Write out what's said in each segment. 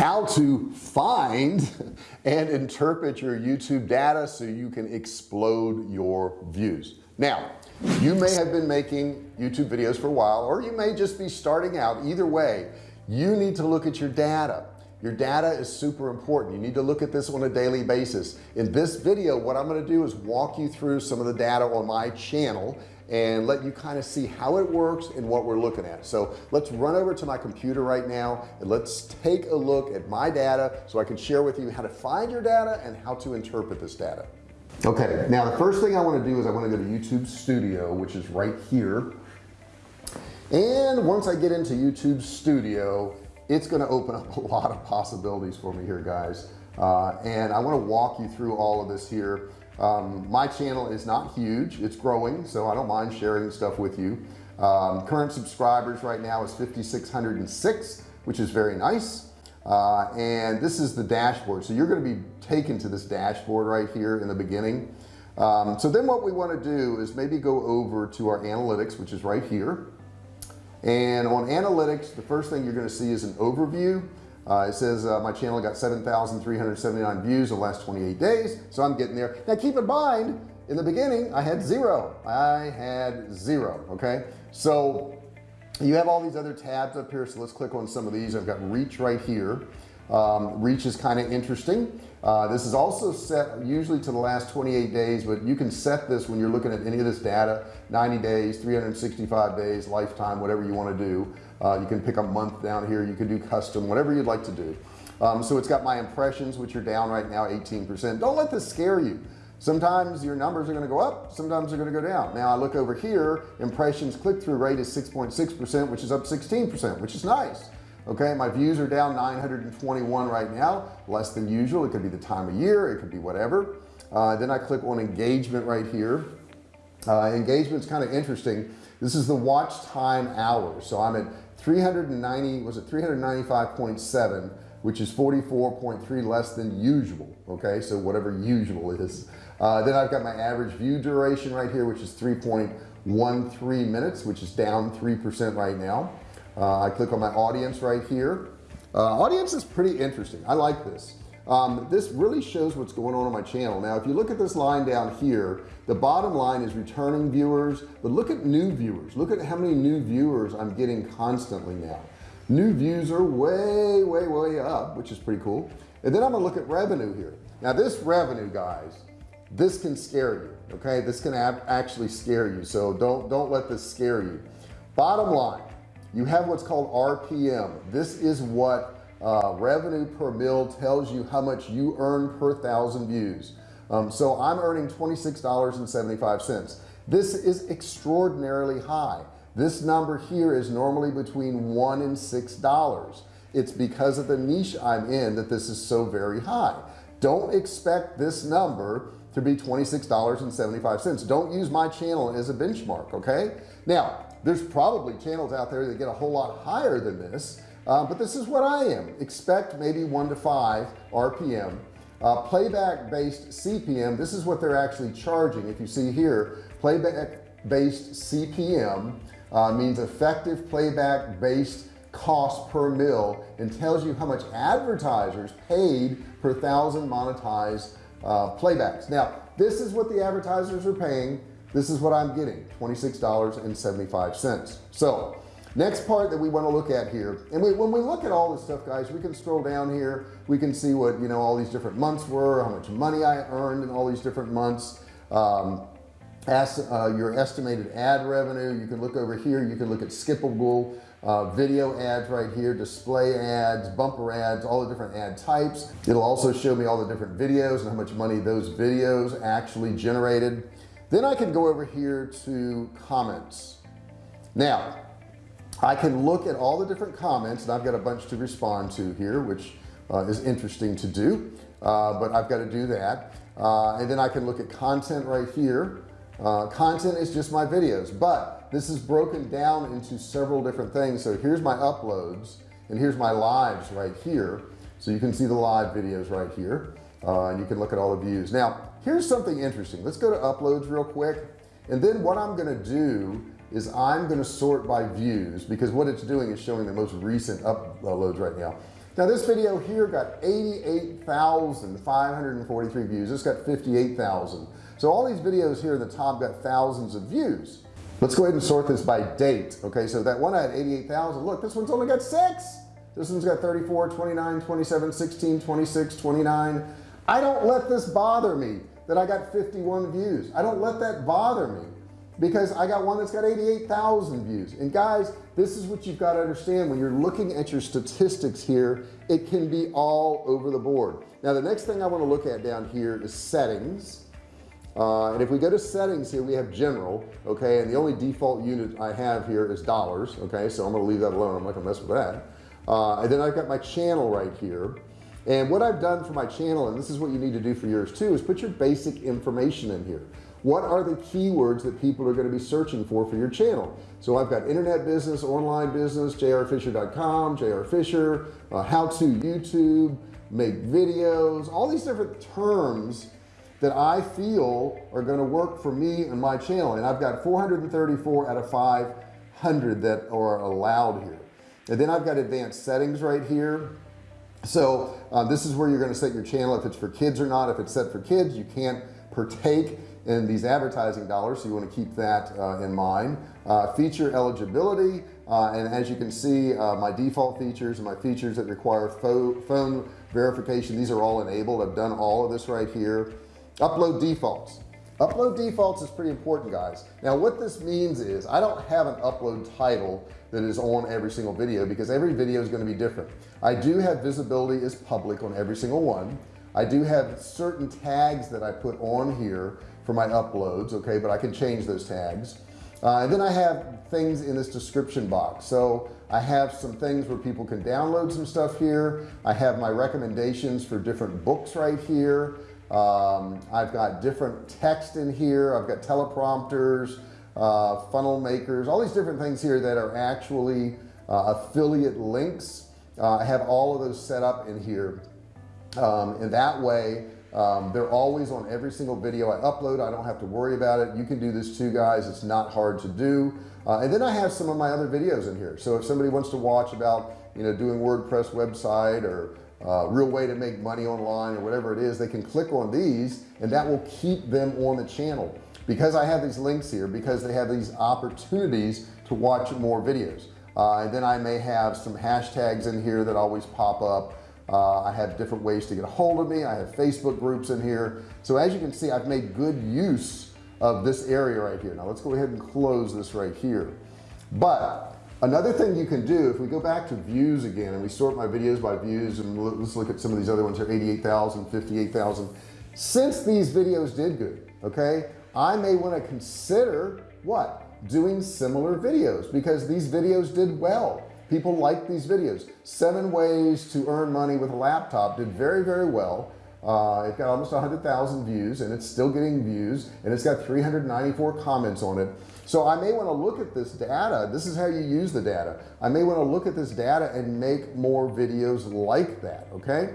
how to find and interpret your YouTube data so you can explode your views. Now you may have been making YouTube videos for a while or you may just be starting out. Either way you need to look at your data. Your data is super important. You need to look at this on a daily basis. In this video what I'm going to do is walk you through some of the data on my channel and let you kind of see how it works and what we're looking at. So let's run over to my computer right now and let's take a look at my data so I can share with you how to find your data and how to interpret this data. Okay now the first thing I want to do is I want to go to YouTube studio which is right here. And once I get into YouTube studio it's going to open up a lot of possibilities for me here guys. Uh, and I want to walk you through all of this here um, my channel is not huge. It's growing so I don't mind sharing stuff with you. Um, current subscribers right now is 5606 which is very nice. Uh, and this is the dashboard. So you're going to be taken to this dashboard right here in the beginning. Um, so then what we want to do is maybe go over to our analytics which is right here. And on analytics the first thing you're going to see is an overview uh, it says uh, my channel got 7,379 views in the last 28 days so I'm getting there. Now keep in mind in the beginning I had zero. I had zero okay? So you have all these other tabs up here so let's click on some of these. I've got reach right here. Um, reach is kind of interesting. Uh, this is also set usually to the last 28 days but you can set this when you're looking at any of this data. 90 days 365 days lifetime whatever you want to do uh, you can pick a month down here. You can do custom whatever you'd like to do. Um, so it's got my impressions which are down right now 18% don't let this scare you. Sometimes your numbers are going to go up sometimes they're going to go down. Now I look over here impressions click-through rate is 6.6% which is up 16% which is nice. Okay my views are down 921 right now. Less than usual. It could be the time of year. It could be whatever. Uh, then I click on engagement right here. Uh, engagement's kind of interesting this is the watch time hours so I'm at 390 was it 395.7 which is 44.3 less than usual okay? So whatever usual is. Uh, then I've got my average view duration right here which is 3.13 minutes which is down 3% right now. Uh, I click on my audience right here. Uh, audience is pretty interesting. I like this um, this really shows what's going on on my channel. Now if you look at this line down here the bottom line is returning viewers but look at new viewers. Look at how many new viewers I'm getting constantly now. New views are way way way up which is pretty cool. And then I'm gonna look at revenue here. Now this revenue guys this can scare you okay? This can actually scare you so don't don't let this scare you. Bottom line you have what's called RPM this is what uh, revenue per mill tells you how much you earn per thousand views. Um, so I'm earning $26.75 this is extraordinarily high. This number here is normally between one and six dollars. It's because of the niche I'm in that this is so very high. Don't expect this number to be $26.75 don't use my channel as a benchmark okay? Now there's probably channels out there that get a whole lot higher than this uh, but this is what I am. Expect maybe one to five RPM uh, playback based CPM this is what they're actually charging. If you see here playback based CPM uh, means effective playback based cost per mil and tells you how much advertisers paid per thousand monetized uh, playbacks. Now this is what the advertisers are paying. This is what I'm getting $26.75 so next part that we want to look at here and we, when we look at all this stuff guys we can scroll down here. We can see what you know all these different months were how much money I earned in all these different months. Um, as, uh, your estimated ad revenue you can look over here. You can look at skippable uh, video ads right here display ads bumper ads all the different ad types. It'll also show me all the different videos and how much money those videos actually generated. Then I can go over here to comments. Now I can look at all the different comments and I've got a bunch to respond to here which uh, is interesting to do uh, but I've got to do that. Uh, and then I can look at content right here. Uh, content is just my videos but this is broken down into several different things. So here's my uploads and here's my lives right here. So you can see the live videos right here uh, and you can look at all the views. Now here's something interesting. Let's go to uploads real quick and then what I'm gonna do is I'm going to sort by views because what it's doing is showing the most recent uploads right now. Now this video here got 88,543 views. This got 58,000 so all these videos here in the top got thousands of views. Let's go ahead and sort this by date okay? So that one had 88,000 look this one's only got six. This one's got 34 29 27 16 26 29 I don't let this bother me that I got 51 views. I don't let that bother me because I got one that's got 88,000 views. And guys this is what you've got to understand. When you're looking at your statistics here it can be all over the board. Now the next thing I want to look at down here is settings. Uh, and if we go to settings here we have general okay? And the only default unit I have here is dollars okay? So I'm gonna leave that alone. I'm not gonna mess with that. Uh, and then I've got my channel right here. And what I've done for my channel and this is what you need to do for yours too is put your basic information in here what are the keywords that people are going to be searching for for your channel? So I've got internet business online business jrfisher.com jrfisher uh, how to YouTube make videos all these different terms that I feel are going to work for me and my channel. And I've got 434 out of 500 that are allowed here. And then I've got advanced settings right here. So uh, this is where you're going to set your channel if it's for kids or not. If it's set for kids you can't partake in these advertising dollars so you want to keep that uh, in mind. Uh, feature eligibility uh, and as you can see uh, my default features and my features that require phone verification these are all enabled. I've done all of this right here. Upload defaults. Upload defaults is pretty important guys. Now what this means is I don't have an upload title that is on every single video because every video is going to be different. I do have visibility as public on every single one. I do have certain tags that I put on here for my uploads okay but I can change those tags. Uh, and then I have things in this description box. So I have some things where people can download some stuff here. I have my recommendations for different books right here. Um, I've got different text in here. I've got teleprompters uh, funnel makers all these different things here that are actually uh, affiliate links. Uh, I have all of those set up in here. Um, and that way um, they're always on every single video I upload. I don't have to worry about it. You can do this too guys. It's not hard to do. Uh, and then I have some of my other videos in here. So if somebody wants to watch about you know doing WordPress website or uh, real way to make money online or whatever it is they can click on these and that will keep them on the channel. Because I have these links here because they have these opportunities to watch more videos. Uh, and then I may have some hashtags in here that always pop up uh, I have different ways to get a hold of me. I have Facebook groups in here. So as you can see I've made good use of this area right here. Now let's go ahead and close this right here. But another thing you can do if we go back to views again and we sort my videos by views and let's look at some of these other ones here 88,000 58,000 since these videos did good okay I may want to consider what? Doing similar videos because these videos did well people like these videos. Seven ways to earn money with a laptop did very very well. Uh, it got almost 100,000 views and it's still getting views and it's got 394 comments on it. So I may want to look at this data. This is how you use the data. I may want to look at this data and make more videos like that okay?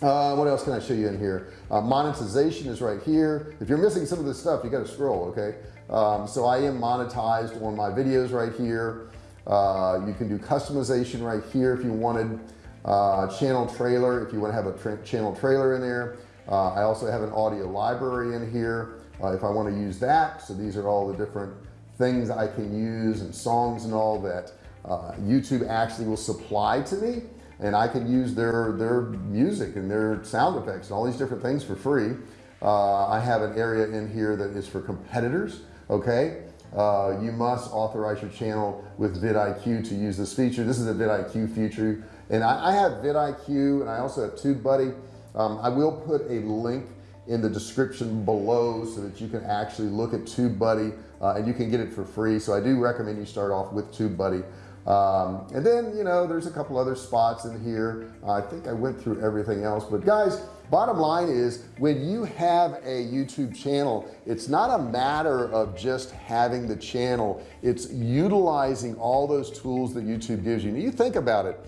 Uh, what else can I show you in here? Uh, monetization is right here. If you're missing some of this stuff you got to scroll okay? Um, so I am monetized on my videos right here uh, you can do customization right here if you wanted uh, channel trailer if you want to have a tra channel trailer in there. Uh, I also have an audio library in here uh, if I want to use that. So these are all the different things I can use and songs and all that uh, YouTube actually will supply to me. And I can use their their music and their sound effects and all these different things for free. Uh, I have an area in here that is for competitors okay uh, you must authorize your channel with vidIQ to use this feature. This is a vidIQ feature. And I, I have vidIQ and I also have TubeBuddy. Um, I will put a link in the description below so that you can actually look at TubeBuddy uh, and you can get it for free. So I do recommend you start off with TubeBuddy um, and then you know there's a couple other spots in here. I think I went through everything else but guys bottom line is when you have a YouTube channel it's not a matter of just having the channel. It's utilizing all those tools that YouTube gives you. And you think about it.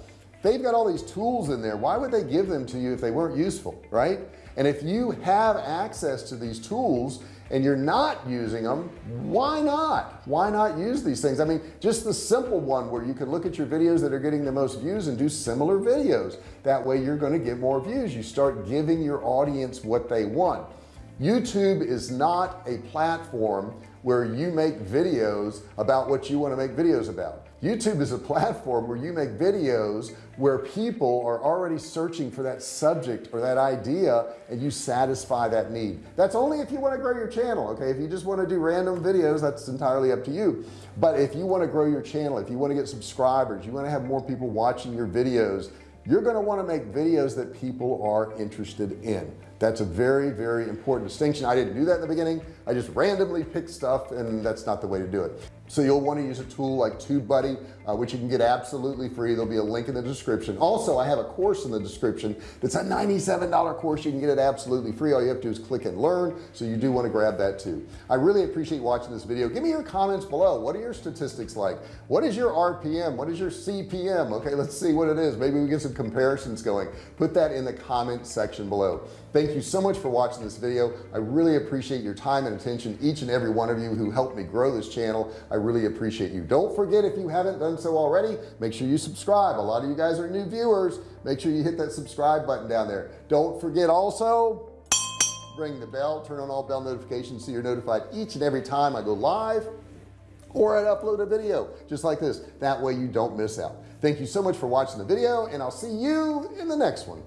They've got all these tools in there. Why would they give them to you if they weren't useful right and if you have access to these tools and you're not using them why not? Why not use these things? I mean just the simple one where you can look at your videos that are getting the most views and do similar videos. That way you're going to get more views. You start giving your audience what they want. YouTube is not a platform where you make videos about what you want to make videos about YouTube is a platform where you make videos where people are already searching for that subject or that idea and you satisfy that need. That's only if you want to grow your channel okay? If you just want to do random videos that's entirely up to you. But if you want to grow your channel if you want to get subscribers you want to have more people watching your videos you're going to want to make videos that people are interested in. That's a very very important distinction. I didn't do that in the beginning. I just randomly picked stuff and that's not the way to do it so you'll want to use a tool like TubeBuddy uh, which you can get absolutely free. There'll be a link in the description. Also I have a course in the description that's a $97 course. You can get it absolutely free. All you have to do is click and learn so you do want to grab that too. I really appreciate watching this video. Give me your comments below. What are your statistics like? What is your RPM what is your CPM okay let's see what it is. Maybe we get some comparisons going. Put that in the comment section below. Thank you so much for watching this video. I really appreciate your time and attention each and every one of you who helped me grow this channel. I really appreciate you. Don't forget if you haven't done so already make sure you subscribe. A lot of you guys are new viewers. Make sure you hit that subscribe button down there. Don't forget also ring the bell turn on all bell notifications so you're notified each and every time I go live or I upload a video just like this. That way you don't miss out. Thank you so much for watching the video and I'll see you in the next one